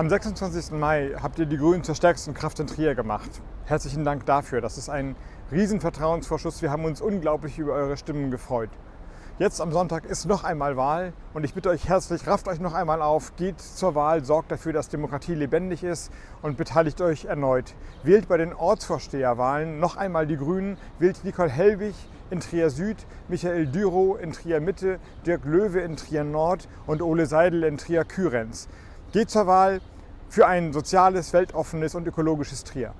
Am 26. Mai habt ihr die Grünen zur stärksten Kraft in Trier gemacht. Herzlichen Dank dafür. Das ist ein Riesenvertrauensvorschuss. Wir haben uns unglaublich über eure Stimmen gefreut. Jetzt am Sonntag ist noch einmal Wahl und ich bitte euch herzlich, rafft euch noch einmal auf, geht zur Wahl, sorgt dafür, dass Demokratie lebendig ist und beteiligt euch erneut. Wählt bei den Ortsvorsteherwahlen noch einmal die Grünen, wählt Nicole Hellwig in Trier Süd, Michael Dürow in Trier Mitte, Dirk Löwe in Trier Nord und Ole Seidel in Trier Kürenz. Geht zur Wahl für ein soziales, weltoffenes und ökologisches Trier.